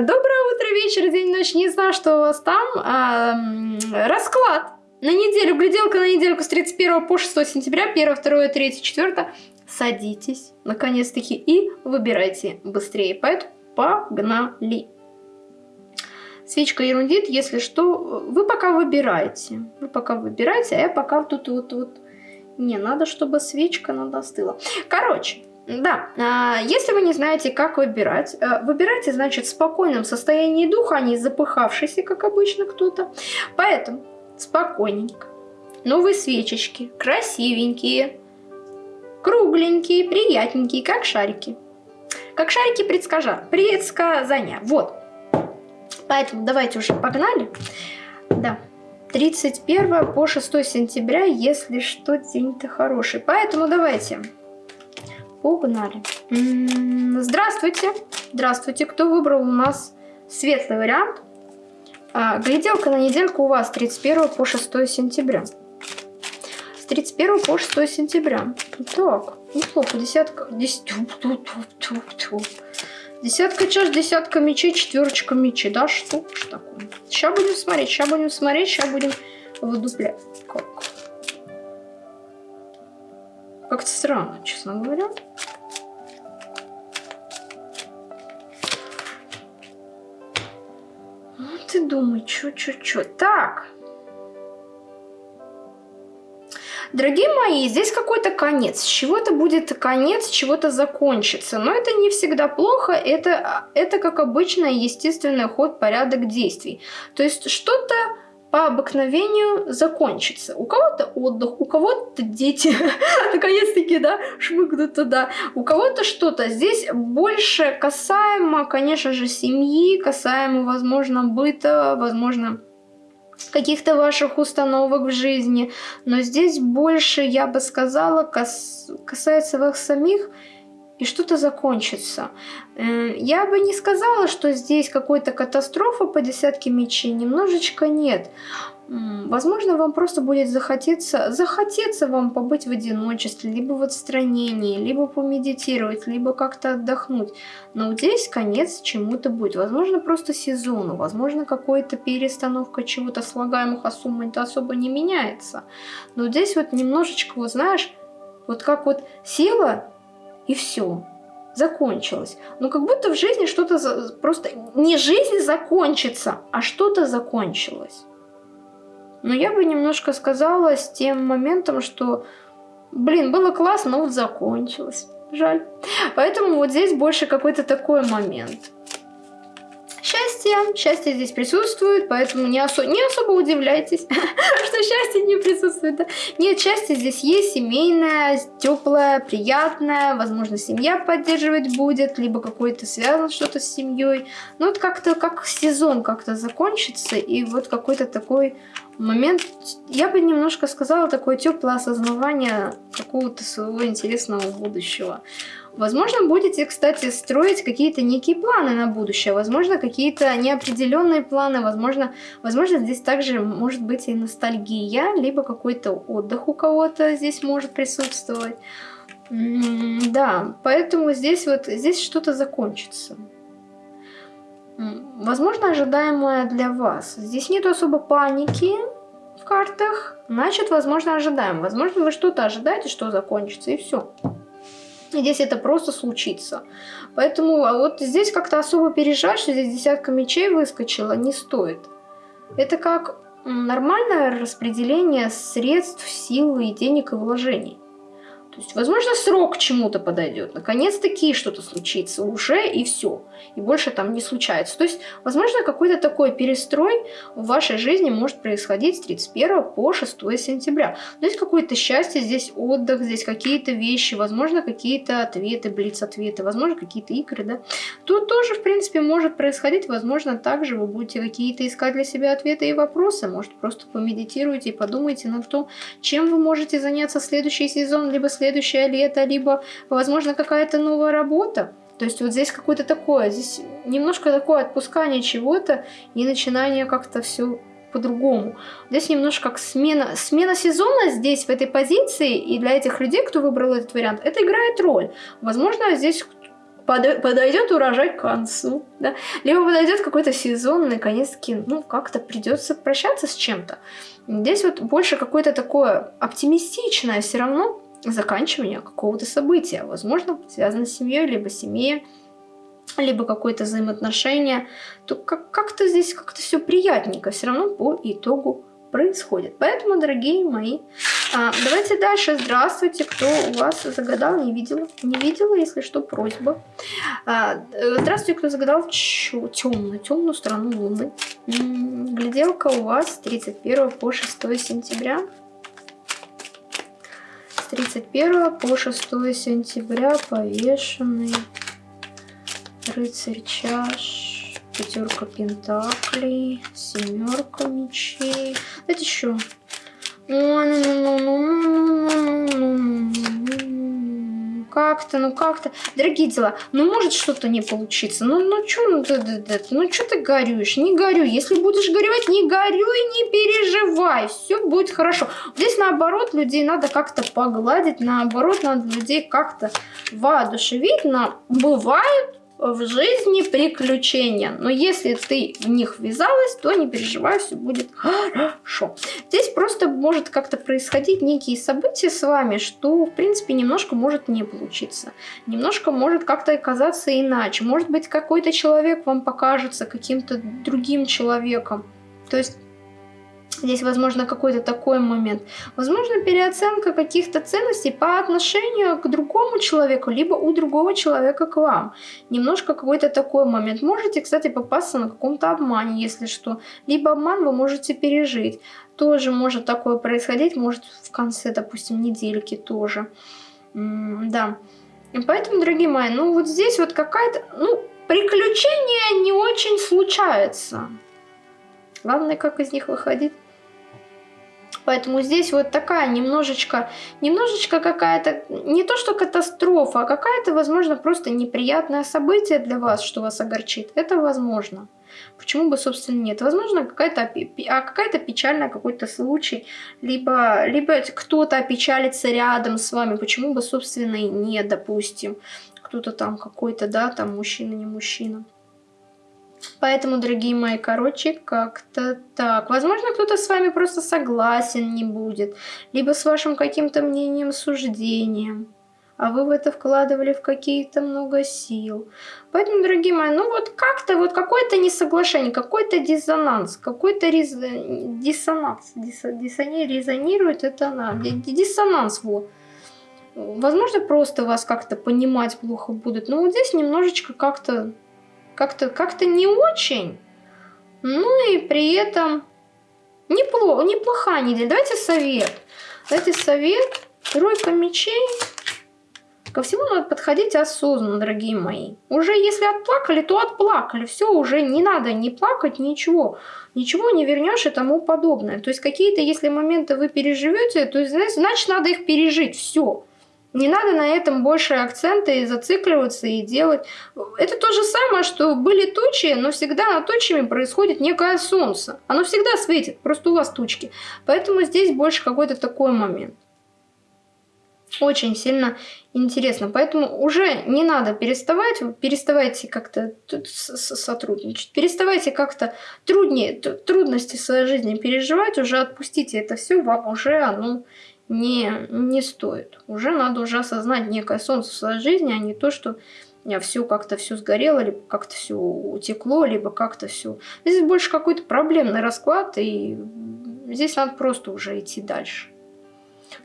Доброе утро, вечер, день, ночь. Не знаю, что у вас там. А, расклад. На неделю, гляделка на недельку с 31 по 6 сентября, 1, 2, 3, 4. Садитесь, наконец-таки, и выбирайте быстрее. Поэтому погнали. Свечка ерундит, если что, вы пока выбираете. Вы пока выбираете, а я пока тут вот вот. Не, надо, чтобы свечка надо остыла. Короче, да, а, если вы не знаете, как выбирать, э, выбирайте, значит, в спокойном состоянии духа, а не запыхавшийся, как обычно кто-то. Поэтому спокойненько. Новые свечечки, красивенькие, кругленькие, приятненькие, как шарики. Как шарики предскажа, предсказания. Вот. Поэтому давайте уже погнали. Да. 31 по 6 сентября, если что, день-то хороший. Поэтому давайте Погнали. Здравствуйте. Здравствуйте. Кто выбрал у нас светлый вариант? А, гляделка на недельку у вас 31 по 6 сентября. С 31 по 6 сентября. Так, неплохо. Десятка... Десятка чаш, десятка мечей, четверочка мечей. Да, что ж такое? Сейчас будем смотреть, сейчас будем смотреть, сейчас будем выдуплять. Как? Как-то странно, честно говоря. Ты думай, чё. Так. Дорогие мои, здесь какой-то конец. С чего-то будет конец, чего-то закончится. Но это не всегда плохо. Это, это как обычно естественный ход, порядок действий. То есть что-то по обыкновению закончится. У кого-то отдых, у кого-то дети, наконец-таки, да, шмыгнут туда. У кого-то что-то. Здесь больше касаемо, конечно же, семьи, касаемо, возможно, быта, возможно, каких-то ваших установок в жизни. Но здесь больше, я бы сказала, кас касается вас самих, и что-то закончится. Э, я бы не сказала, что здесь какой-то катастрофа по десятке мечей, немножечко нет. Возможно, вам просто будет захотеться, захотеться вам побыть в одиночестве, либо в отстранении, либо помедитировать, либо как-то отдохнуть. Но здесь конец чему-то будет. Возможно, просто сезону, возможно, какая-то перестановка чего-то слагаемых, а сумма-то особо не меняется. Но здесь вот немножечко, вот знаешь, вот как вот сила и все. Закончилось. Но как будто в жизни что-то за... просто... Не жизнь закончится, а что-то закончилось. Но я бы немножко сказала с тем моментом, что, блин, было классно, но вот закончилось. Жаль. Поэтому вот здесь больше какой-то такой момент счастье. Счастье здесь присутствует, поэтому не, осо не особо удивляйтесь, что счастье не присутствует. Нет, счастье здесь есть, семейное, теплое, приятное. Возможно, семья поддерживать будет, либо какой-то связан что-то с семьей. Ну, вот как-то как сезон как-то закончится, и вот какой-то такой момент, я бы немножко сказала, такое теплое осознавание какого-то своего интересного будущего. Возможно, будете, кстати, строить какие-то некие планы на будущее, возможно, какие-то неопределенные планы, возможно, возможно, здесь также может быть и ностальгия, либо какой-то отдых у кого-то здесь может присутствовать. Да, поэтому здесь вот, здесь что-то закончится. Возможно, ожидаемое для вас. Здесь нет особо паники в картах, значит, возможно, ожидаем. Возможно, вы что-то ожидаете, что закончится, и все. Здесь это просто случится. Поэтому а вот здесь как-то особо переживать, что здесь десятка мечей выскочила, не стоит. Это как нормальное распределение средств, силы и денег и вложений. То есть, возможно, срок чему-то подойдет. Наконец-таки что-то случится уже, и все. И больше там не случается. То есть, возможно, какой-то такой перестрой в вашей жизни может происходить с 31 по 6 сентября. Здесь какое-то счастье, здесь отдых, здесь какие-то вещи, возможно, какие-то ответы, блиц-ответы, возможно, какие-то игры, да. Тут тоже, в принципе, может происходить. Возможно, также вы будете какие-то искать для себя ответы и вопросы. Может, просто помедитируйте и подумайте над том, чем вы можете заняться следующий сезон, либо следующий следующее лето, либо, возможно, какая-то новая работа. То есть вот здесь какое-то такое, здесь немножко такое отпускание чего-то и начинание как-то все по-другому. Здесь немножко как смена, смена сезона здесь, в этой позиции, и для этих людей, кто выбрал этот вариант, это играет роль. Возможно, здесь подойдет урожай к концу, да, либо подойдет какой-то сезон, наконец-таки, ну, как-то придется прощаться с чем-то. Здесь вот больше какое-то такое оптимистичное все равно заканчивание какого-то события, возможно, связано с семьей, либо семьей, либо какое-то взаимоотношение, то как-то здесь как-то все приятненько все равно по итогу происходит. Поэтому, дорогие мои, а, давайте дальше. Здравствуйте, кто у вас загадал, не видела. Не видела, если что, просьба. А, э, здравствуйте, кто загадал темную, темную сторону Луны. Гляделка у вас с 31 по 6 сентября. С 31 по 6 сентября повешенный рыцарь чаш пятерка пентаклей, семерка мечей. Давайте еще. Как-то, ну как-то. Дорогие дела, ну может что-то не получиться. Ну, ну что ну, да, да, да, ну, что ты горюешь? Не горюй. Если будешь горевать, не горюй, не переживай. Все будет хорошо. Здесь наоборот людей надо как-то погладить. Наоборот, надо людей как-то воодушевить. Но бывают в жизни приключения. Но если ты в них ввязалась, то не переживай, все будет хорошо. Здесь просто может как-то происходить некие события с вами, что, в принципе, немножко может не получиться. Немножко может как-то оказаться иначе. Может быть, какой-то человек вам покажется каким-то другим человеком. То есть Здесь, возможно, какой-то такой момент. Возможно, переоценка каких-то ценностей по отношению к другому человеку, либо у другого человека к вам. Немножко какой-то такой момент. Можете, кстати, попасться на каком-то обмане, если что. Либо обман вы можете пережить. Тоже может такое происходить, может в конце, допустим, недельки тоже. М да. Поэтому, дорогие мои, ну вот здесь вот какая-то... Ну, приключения не очень случаются. Главное, как из них выходить. Поэтому здесь вот такая немножечко, немножечко какая-то, не то что катастрофа, а какая-то, возможно, просто неприятное событие для вас, что вас огорчит. Это возможно. Почему бы, собственно, нет? Возможно, какая-то а какая-то печальная какой-то случай, либо, либо кто-то опечалится рядом с вами. Почему бы, собственно, и нет, допустим. Кто-то там какой-то, да, там мужчина, не мужчина. Поэтому, дорогие мои, короче, как-то так. Возможно, кто-то с вами просто согласен не будет. Либо с вашим каким-то мнением, суждением. А вы в это вкладывали в какие-то много сил. Поэтому, дорогие мои, ну вот как-то вот какое-то несоглашение, какой-то диссонанс, какой-то рез... диссонанс. Дис... Диссони... Резонирует это она. Диссонанс, вот. Возможно, просто вас как-то понимать плохо будут. Но вот здесь немножечко как-то как-то как, -то, не очень. Ну и при этом неплохо, неплохая неделя. Давайте совет. Давайте совет. Тройка мечей. Ко всему надо подходить осознанно, дорогие мои. Уже если отплакали, то отплакали. Все, уже не надо не плакать, ничего. Ничего не вернешь и тому подобное. То есть какие-то, если моменты вы переживете, то есть, значит, надо их пережить. Все. Не надо на этом больше акцента и зацикливаться и делать. Это то же самое, что были тучи, но всегда над тучами происходит некое солнце. Оно всегда светит, просто у вас тучки. Поэтому здесь больше какой-то такой момент. Очень сильно интересно. Поэтому уже не надо переставать, переставайте как-то сотрудничать, переставайте как-то труднее, трудности своей жизни переживать, уже отпустите это все, вам уже оно не, не стоит. Уже надо уже осознать некое солнце в своей жизни, а не то, что все как-то все сгорело, либо как-то все утекло, либо как-то все. Здесь больше какой-то проблемный расклад, и здесь надо просто уже идти дальше.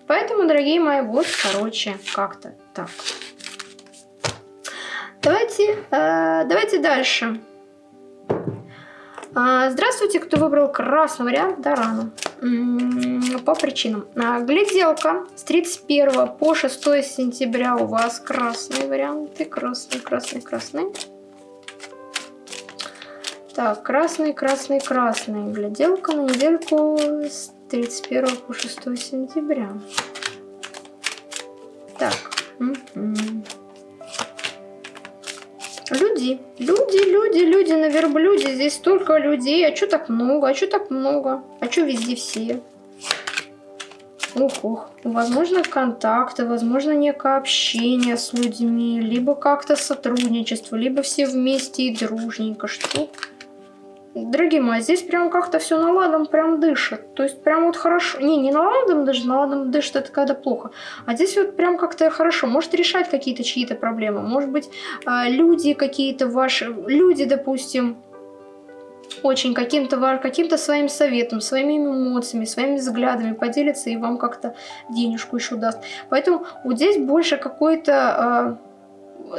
Поэтому, дорогие мои, вот, короче, как-то так. Давайте, э, давайте дальше. А, здравствуйте, кто выбрал красный вариант, да, рано. По причинам. А, гляделка с 31 по 6 сентября у вас красные варианты. Красный, красный, красный. Так, красный, красный, красный. Гляделка на недельку с 31 по 6 сентября. Так. Люди, люди, люди, люди на верблюде. Здесь столько людей. А что так много? А что так много? А что везде все? Ух, ух. Возможно, контакты, возможно, некое общение с людьми, либо как-то сотрудничество, либо все вместе и дружненько. Что? Дорогие мои, здесь прям как-то все наладом прям дышит. То есть прям вот хорошо. Не, не наладом даже, наладом дышит это когда плохо. А здесь вот прям как-то хорошо. Может решать какие-то чьи-то проблемы. Может быть, а, люди какие-то ваши... Люди, допустим, очень каким-то каким своим советом, своими эмоциями, своими взглядами поделится и вам как-то денежку еще даст. Поэтому вот здесь больше какой-то э,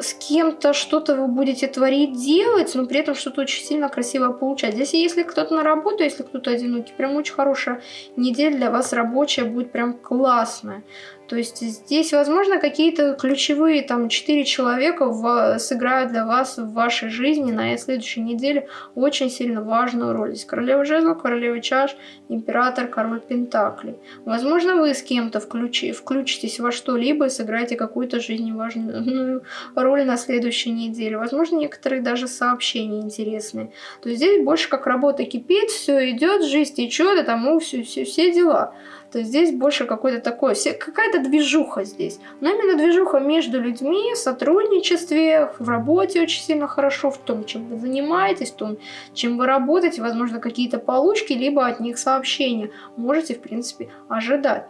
с кем-то что-то вы будете творить, делать, но при этом что-то очень сильно красиво получать. Здесь если кто-то на работу, если кто-то одинокий, прям очень хорошая неделя для вас рабочая будет прям классная. То есть здесь, возможно, какие-то ключевые там четыре человека в, сыграют для вас в вашей жизни на следующей неделе очень сильно важную роль. Здесь королева жезлов, королева чаш, император, король пентаклей. Возможно, вы с кем-то включи, включитесь во что-либо и сыграете какую-то жизненно важную роль на следующей неделе. Возможно, некоторые даже сообщения интересные. То есть здесь больше как работа кипит, все идет, жизнь течет, и тому все, все, все дела то есть здесь больше какой-то такой, какая-то движуха здесь. Но именно движуха между людьми, в сотрудничестве, в работе очень сильно хорошо, в том, чем вы занимаетесь, в том, чем вы работаете, возможно, какие-то получки, либо от них сообщения можете, в принципе, ожидать.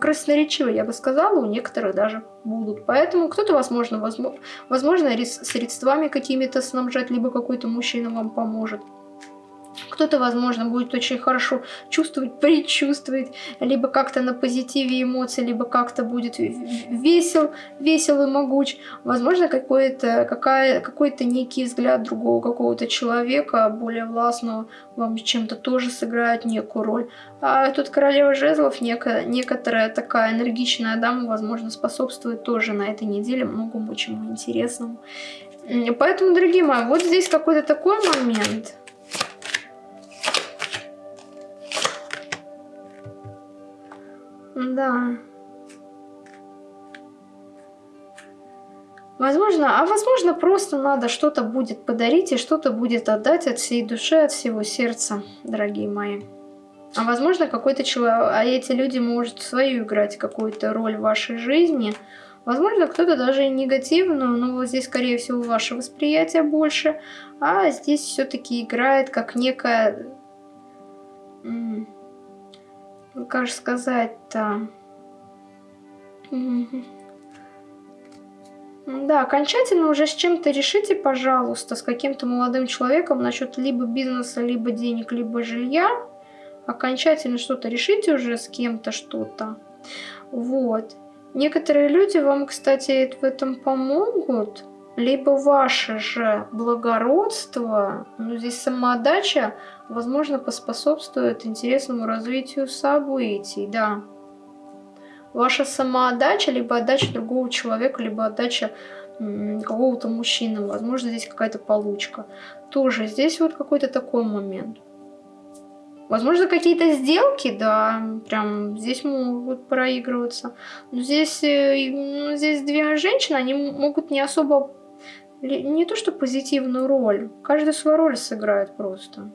Красноречивые, я бы сказала, у некоторых даже будут. Поэтому кто-то, возможно, возможно средствами какими-то снабжать, либо какой-то мужчина вам поможет. Кто-то, возможно, будет очень хорошо чувствовать, предчувствовать, либо как-то на позитиве эмоций, либо как-то будет весел, весел и могуч. Возможно, какой-то какой-то некий взгляд другого какого-то человека, более властного, вам чем-то тоже сыграет некую роль. А тут королева жезлов, некая, некоторая такая энергичная дама, возможно, способствует тоже на этой неделе многому чему интересному. Поэтому, дорогие мои, вот здесь какой-то такой момент – Да. Возможно, а возможно просто надо что-то будет подарить и что-то будет отдать от всей души, от всего сердца, дорогие мои. А возможно какой-то человек, а эти люди может свою играть какую-то роль в вашей жизни. Возможно, кто-то даже и негативную, но вот здесь, скорее всего, ваше восприятие больше. А здесь все-таки играет как некая как же сказать-то? Да, окончательно уже с чем-то решите, пожалуйста, с каким-то молодым человеком насчет либо бизнеса, либо денег, либо жилья. Окончательно что-то решите уже с кем-то что-то. Вот. Некоторые люди вам, кстати, в этом помогут. Либо ваше же благородство, ну здесь самоотдача, возможно, поспособствует интересному развитию событий, да. Ваша самоотдача, либо отдача другого человека, либо отдача какого-то мужчины, возможно, здесь какая-то получка. Тоже здесь вот какой-то такой момент. Возможно, какие-то сделки, да, прям здесь могут проигрываться. Но здесь, э, ну, здесь две женщины, они могут не особо, не то что позитивную роль, каждый свою роль сыграет просто.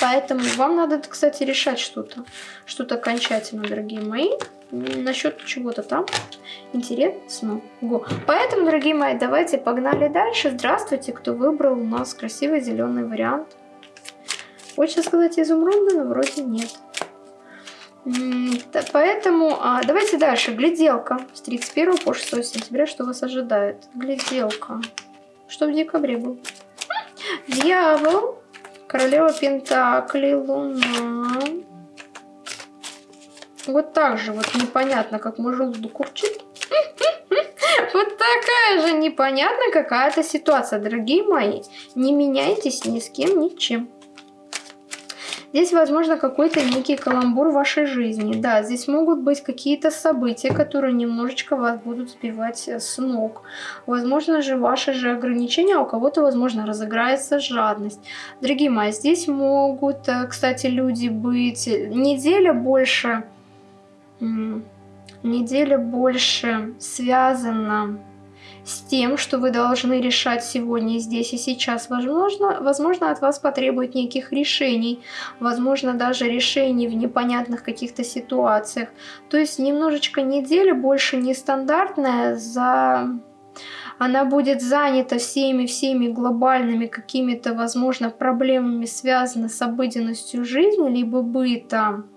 Поэтому вам надо, кстати, решать что-то. Что-то окончательно, дорогие мои. Насчет чего-то там. Интересно. Го. Поэтому, дорогие мои, давайте погнали дальше. Здравствуйте, кто выбрал у нас красивый зеленый вариант. Хочется сказать изумрудный, но вроде нет. Поэтому а, давайте дальше. Гляделка с 31 по 6 сентября. Что вас ожидает? Гляделка. Что в декабре был? Дьявол. Королева Пентакли, Луна. Вот так же вот непонятно, как мой желудок курчит. Вот такая же непонятная какая-то ситуация, дорогие мои. Не меняйтесь ни с кем, ничем. Здесь, возможно, какой-то некий каламбур вашей жизни. Да, здесь могут быть какие-то события, которые немножечко вас будут сбивать э, с ног. Возможно же, ваши же ограничения, а у кого-то, возможно, разыграется жадность. Дорогие мои, здесь могут, э, кстати, люди быть... Неделя больше... Неделя больше связана с тем, что вы должны решать сегодня, здесь и сейчас. Возможно, возможно от вас потребует неких решений, возможно, даже решений в непонятных каких-то ситуациях. То есть немножечко неделя больше нестандартная за она будет занята всеми-всеми глобальными какими-то, возможно, проблемами, связанными с обыденностью жизни, либо бытом.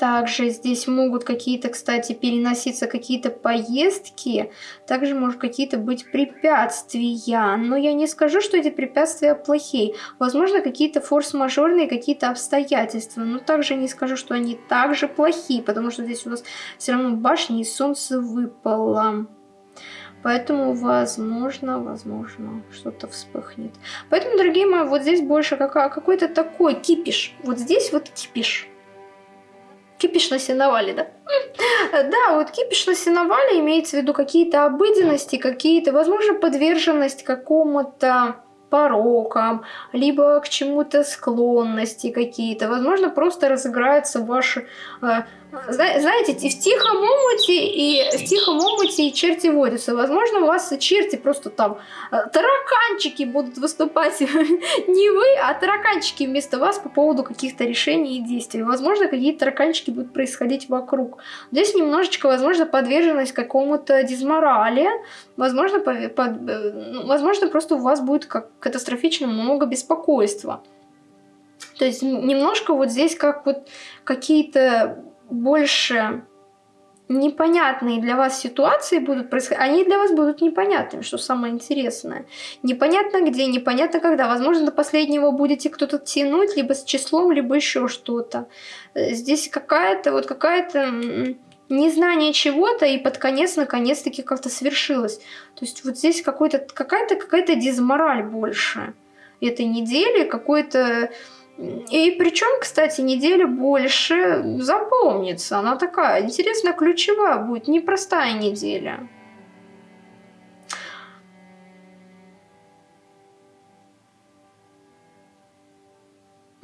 Также здесь могут какие-то, кстати, переноситься какие-то поездки. Также может какие-то быть препятствия. Но я не скажу, что эти препятствия плохие. Возможно, какие-то форс-мажорные какие-то обстоятельства. Но также не скажу, что они также плохие. Потому что здесь у нас все равно башня и солнце выпало. Поэтому, возможно, возможно, что-то вспыхнет. Поэтому, дорогие мои, вот здесь больше какой-то такой кипиш. Вот здесь вот кипиш. Кипиш на сеновале, да? Да, вот кипиш на сеновале имеется в виду какие-то обыденности, какие-то, возможно, подверженность какому-то порокам, либо к чему-то склонности какие-то. Возможно, просто разыграются ваши э, знаете, в тихом омуте и в тихом омуте и черти водятся. Возможно, у вас черти просто там э, тараканчики будут выступать не вы, а тараканчики вместо вас по поводу каких-то решений и действий. Возможно, какие-то тараканчики будут происходить вокруг. Здесь немножечко, возможно, подверженность какому-то дизморали. Возможно, под, под, э, ну, возможно, просто у вас будет как катастрофично много беспокойства. То есть немножко вот здесь как вот какие-то больше непонятные для вас ситуации будут происходить, они для вас будут непонятными, что самое интересное. Непонятно где, непонятно когда. Возможно, до последнего будете кто-то тянуть, либо с числом, либо еще что-то. Э, здесь какая-то вот какая-то незнание чего-то, и под конец, наконец-таки, как-то свершилось. То есть вот здесь какая-то какая-то дизмораль больше этой недели, какой-то и причем, кстати, неделя больше запомнится. Она такая интересная, ключевая будет, непростая неделя.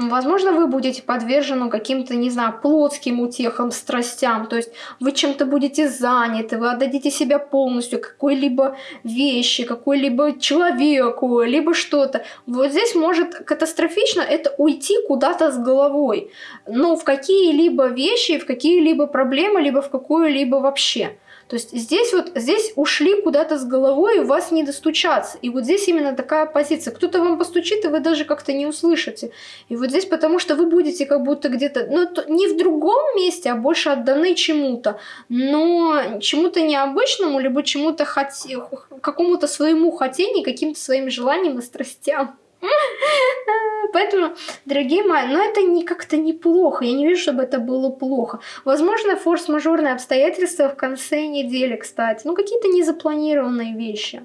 Возможно, вы будете подвержены каким-то, не знаю, плотским утехам, страстям. То есть вы чем-то будете заняты, вы отдадите себя полностью какой-либо вещи, какой-либо человеку, либо что-то. Вот здесь может катастрофично это уйти куда-то с головой. Но в какие-либо вещи, в какие-либо проблемы, либо в какую-либо вообще. То есть здесь вот, здесь ушли куда-то с головой, вас не достучаться. И вот здесь именно такая позиция. Кто-то вам постучит, и вы даже как-то не услышите. И вот здесь потому что вы будете как будто где-то, ну, не в другом месте, а больше отданы чему-то. Но чему-то необычному, либо чему-то хоте... какому-то своему хотению, каким-то своим желаниям и страстям. Поэтому, дорогие мои, ну это не как-то неплохо. Я не вижу, чтобы это было плохо. Возможно, форс-мажорные обстоятельства в конце недели, кстати. Ну, какие-то незапланированные вещи.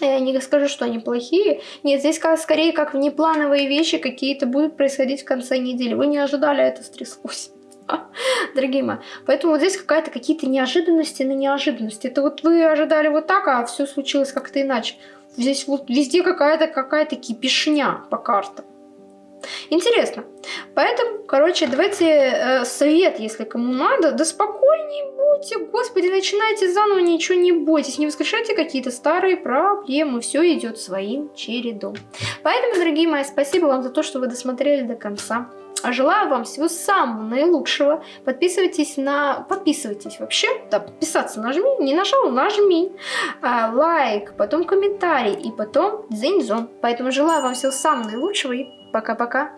Я не скажу, что они плохие. Нет, здесь скорее как внеплановые вещи какие-то будут происходить в конце недели. Вы не ожидали, а это стряслось. Дорогие мои. Поэтому вот здесь какая-то какие-то неожиданности на неожиданности. Это вот вы ожидали вот так, а все случилось как-то иначе. Здесь вот везде какая-то какая-то кипишня по картам. Интересно. Поэтому, короче, давайте э, совет, если кому надо. Да спокойнее будьте, господи, начинайте заново, ничего не бойтесь. Не воскрешайте какие-то старые проблемы. Все идет своим чередом. Поэтому, дорогие мои, спасибо вам за то, что вы досмотрели до конца. А желаю вам всего самого наилучшего. Подписывайтесь на... Подписывайтесь вообще. Да, подписаться нажми. Не нажал, нажми. А, лайк, потом комментарий и потом дзеньзон. Поэтому желаю вам всего самого наилучшего и пока-пока.